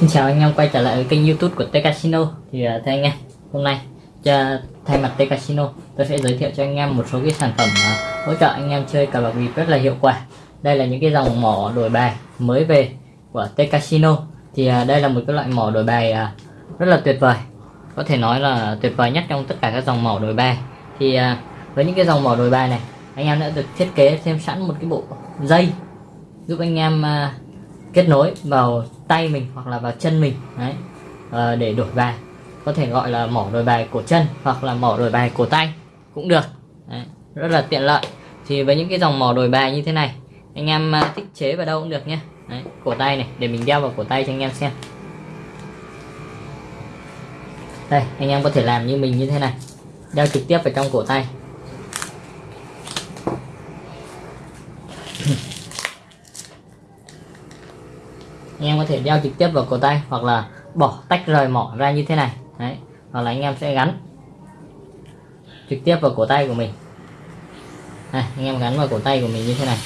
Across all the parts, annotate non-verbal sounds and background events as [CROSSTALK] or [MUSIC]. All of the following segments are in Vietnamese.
Xin chào anh em quay trở lại với kênh youtube của T Casino. Thì uh, thưa anh em, hôm nay cho, thay mặt T Casino tôi sẽ giới thiệu cho anh em một số cái sản phẩm uh, hỗ trợ anh em chơi cờ bạc bịp rất là hiệu quả. Đây là những cái dòng mỏ đổi bài mới về của T Casino. Thì uh, đây là một cái loại mỏ đổi bài uh, rất là tuyệt vời. Có thể nói là tuyệt vời nhất trong tất cả các dòng mỏ đổi bài. Thì uh, với những cái dòng mỏ đổi bài này anh em đã được thiết kế thêm sẵn một cái bộ dây giúp anh em uh, kết nối vào tay mình hoặc là vào chân mình đấy à, để đổi bài. Có thể gọi là mỏ đổi bài cổ chân hoặc là mỏ đổi bài cổ tay cũng được đấy, rất là tiện lợi. Thì với những cái dòng mỏ đổi bài như thế này anh em à, thích chế vào đâu cũng được nhé đấy, cổ tay này để mình đeo vào cổ tay cho anh em xem. Đây anh em có thể làm như mình như thế này. Đeo trực tiếp vào trong cổ tay. Anh em có thể đeo trực tiếp vào cổ tay hoặc là bỏ tách rời mỏ ra như thế này. Đấy hoặc là anh em sẽ gắn trực tiếp vào cổ tay của mình. Đây anh em gắn vào cổ tay của mình như thế này.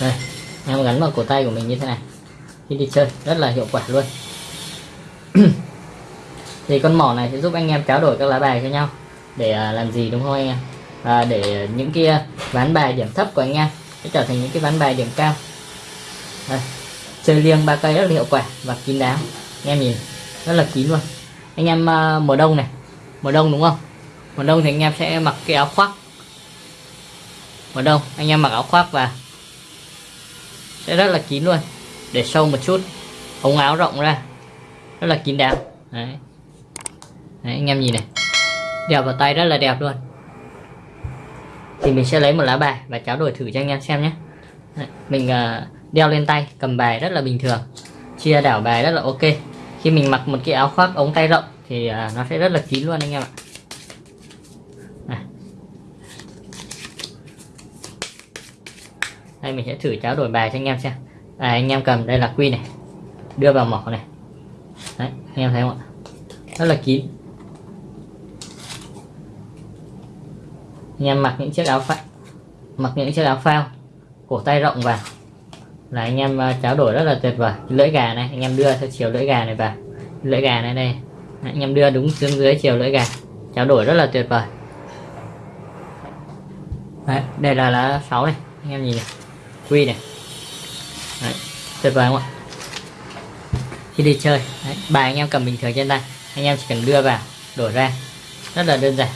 Đây em gắn vào cổ tay của mình như thế này. Khi đi chơi rất là hiệu quả luôn. [CLEARS THROAT] Thì con mỏ này sẽ giúp anh em trao đổi các lá bài cho nhau để à, làm gì đúng không anh em? À, để những kia à, ván bài điểm thấp của anh em sẽ trở thành những cái ván bài điểm cao. Đây. chơi liêng ba cây rất là hiệu quả và kín đáo. Anh em nhìn rất là kín luôn. Anh em uh, mùa đông này mùa đông đúng không? Mùa đông thì anh em sẽ mặc cái áo khoác. Mùa đông anh em mặc áo khoác và đây rất là kín luôn. Để sâu một chút. Ống áo rộng ra. Rất là kín đáo. Đấy. đấy anh em nhìn này. Đeo vào tay rất là đẹp luôn. Thì mình sẽ lấy một lá bài và cháo đổi thử cho anh em xem nhé. Mình uh, đeo lên tay cầm bài rất là bình thường. Chia đảo bài rất là ok. Khi mình mặc một cái áo khoác ống tay rộng thì uh, nó sẽ rất là kín luôn anh em ạ. Đây mình sẽ thử cháo đổi bài cho anh em xem. À, anh em cầm đây là quy này. Đưa vào mỏ này. Đấy anh em thấy không ạ? Rất là kín. Anh em mặc những chiếc áo phao mặc những chiếc áo phao cổ tay rộng vào. Là anh em à, cháo đổi rất là tuyệt vời. Lưỡi gà này anh em đưa theo chiều lưỡi gà này vào. Lưỡi gà này đây. Anh em đưa đúng xuống dưới chiều lưỡi gà. Cháo đổi rất là tuyệt vời. Đấy, đây là lá 6 này. Anh em nhìn này quy này. Đấy, tuyệt vời không ạ? Khi đi chơi. Đấy, bài anh em cầm bình thường trên tay. Anh em chỉ cần đưa vào đổi ra. Rất là đơn giản.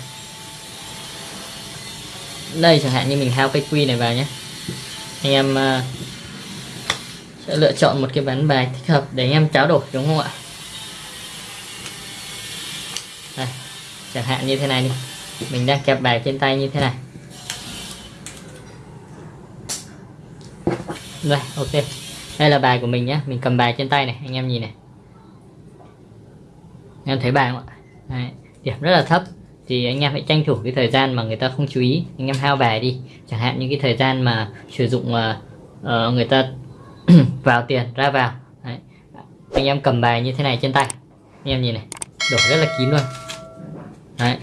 Đây chẳng hạn như mình hao cái quy này vào nhé. Anh em uh, sẽ lựa chọn một cái ván bài thích hợp để anh em tráo đổi đúng không ạ? Đây, chẳng hạn như thế này đi. Mình đang kẹp bài trên tay như thế này. Đây ok. Đây là bài của mình nhé mình cầm bài trên tay này anh em nhìn này. Anh em thấy bài không ạ? Đấy, điểm rất là thấp. Thì anh em hãy tranh thủ cái thời gian mà người ta không chú ý. Anh em hao bài đi. Chẳng hạn như cái thời gian mà sử dụng uh, uh, người ta [CLEARS THROAT] vào tiền ra vào. Đấy. anh em cầm bài như thế này trên tay. Anh em nhìn này. Đổ rất là kín luôn. Đấy.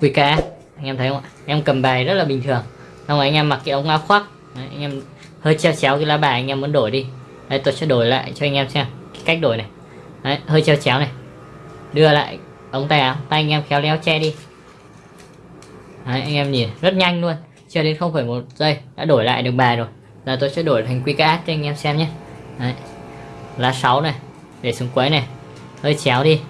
QK anh em thấy không ạ? Em cầm bài rất là bình thường. Xong rồi anh em mặc cái ống áo khoác. Đấy, anh em hơi treo chéo cái lá bài anh em muốn đổi đi. Đấy, tôi sẽ đổi lại cho anh em xem cái cách đổi này. Đấy, hơi treo chéo này. Đưa lại ống tay áo tay anh em khéo léo che đi. Đấy, anh em nhìn rất nhanh luôn chưa đến không phải một giây đã đổi lại được bài rồi. Giờ tôi sẽ đổi thành quy cho anh em xem nhé. Đấy. lá 6 này để xuống quấy này hơi chéo đi.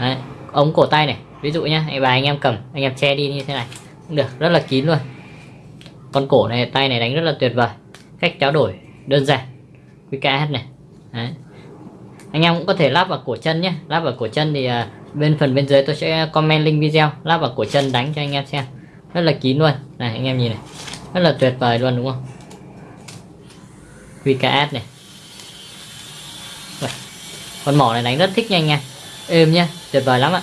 Đấy. ống cổ tay này ví dụ nhé bài anh em cầm anh em che đi như thế này cũng được rất là kín luôn con cổ này tay này đánh rất là tuyệt vời. Cách trao đổi đơn giản. Quy này. Đấy. anh em cũng có thể lắp vào cổ chân nhé. Lắp vào cổ chân thì uh, bên phần bên dưới tôi sẽ comment link video. Lắp vào cổ chân đánh cho anh em xem. Rất là kín luôn. Này anh em nhìn này. Rất là tuyệt vời luôn đúng không? VKS này. Con mỏ này đánh rất thích nha anh em. Êm nhá. Tuyệt vời lắm ạ.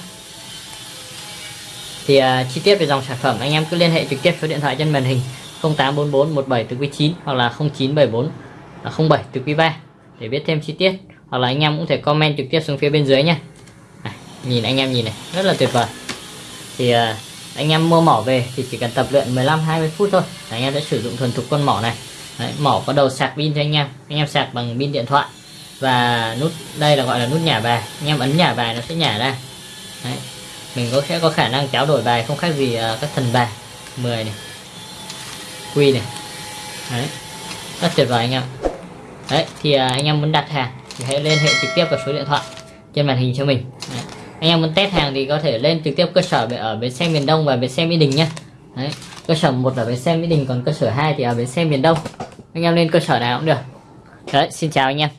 Thì uh, chi tiết về dòng sản phẩm anh em cứ liên hệ trực tiếp số điện thoại trên màn hình. 0844 17 từ quý 9 hoặc là 0974 là 07 từ quý 3 để biết thêm chi tiết hoặc là anh em cũng thể comment trực tiếp xuống phía bên dưới nha à, nhìn anh em nhìn này rất là tuyệt vời. Thì à, anh em mua mỏ về thì chỉ cần tập luyện 15 20 phút thôi. Anh em sẽ sử dụng thuần thục con mỏ này. Đấy, mỏ có đầu sạc pin cho anh em. Anh em sạc bằng pin điện thoại và nút đây là gọi là nút nhả bài. Anh em ấn nhả bài nó sẽ nhả ra. Đấy. mình có sẽ có khả năng trao đổi bài không khác gì uh, các thần bài 10 này quy này Đấy. rất tuyệt vời anh em Đấy thì uh, anh em muốn đặt hàng thì hãy liên hệ trực tiếp vào số điện thoại trên màn hình cho mình Đấy. anh em muốn test hàng thì có thể lên trực tiếp cơ sở ở bến xe miền Đông và bến xe Mỹ Đình nhé Đấy. cơ sở một là bến xe Mỹ Đình còn cơ sở 2 thì ở bến xe miền Đông anh em lên cơ sở nào cũng được Đấy xin chào anh em